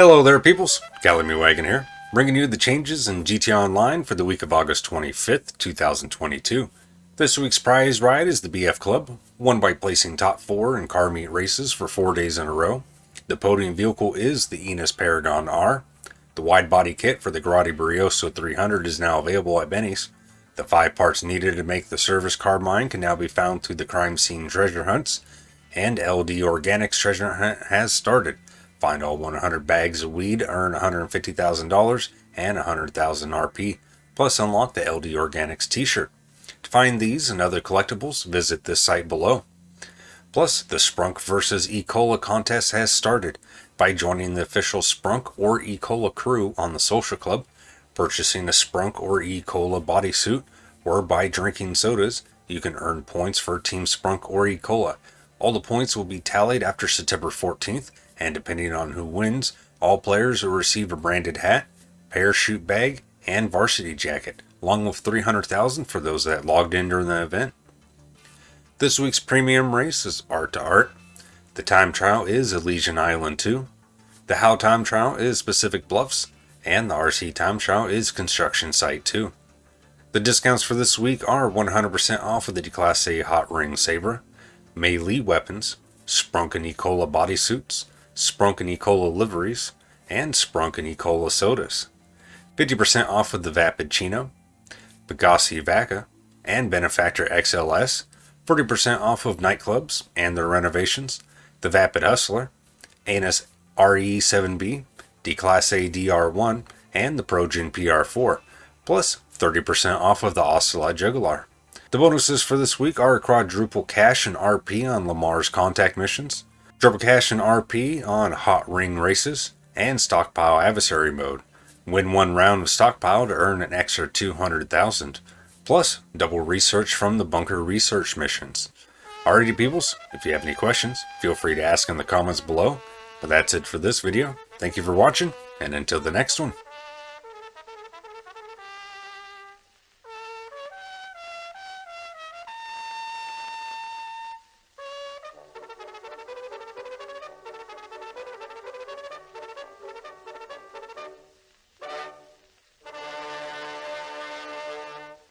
Hello there peoples, Gallimy Wagon here, bringing you the changes in GTA Online for the week of August 25th, 2022. This week's prize ride is the BF Club, won by placing top 4 in car meet races for 4 days in a row. The podium vehicle is the Enus Paragon R. The wide body kit for the Grotti Brioso 300 is now available at Benny's. The 5 parts needed to make the service carbine can now be found through the crime scene treasure hunts, and LD Organics treasure hunt has started. Find all 100 bags of weed, earn $150,000 and 100,000 RP, plus unlock the LD Organics t-shirt. To find these and other collectibles, visit this site below. Plus, the Sprunk vs. E-Cola contest has started. By joining the official Sprunk or E-Cola crew on the Social Club, purchasing a Sprunk or E-Cola bodysuit, or by drinking sodas, you can earn points for Team Sprunk or E-Cola. All the points will be tallied after September 14th and depending on who wins, all players will receive a branded hat, parachute bag, and varsity jacket, along with 300,000 for those that logged in during the event. This week's premium race is Art to Art. The time trial is Elysian Island 2. The How time trial is Pacific Bluffs, and the RC time trial is Construction Site 2. The discounts for this week are 100% off of the Declasse Hot Ring Saber, melee weapons, Sprunk and Ecola bodysuits, Sprunk and Ecola liveries, and Sprunk and Ecola sodas. 50% off of the Vapid Chino, Pegassi Vacca, and Benefactor XLS, 40% off of nightclubs and their renovations, the Vapid Hustler, Annis RE7B, Declasse DR1, and the Progen PR4, plus 30% off of the Ocelot Jugular. The bonuses for this week are quadruple cash and RP on Lamar's contact missions, Triple cash and RP on Hot Ring races, and Stockpile Adversary mode. Win one round of Stockpile to earn an extra 200,000, plus double research from the Bunker Research missions. Alrighty peoples, if you have any questions, feel free to ask in the comments below. But that's it for this video. Thank you for watching, and until the next one.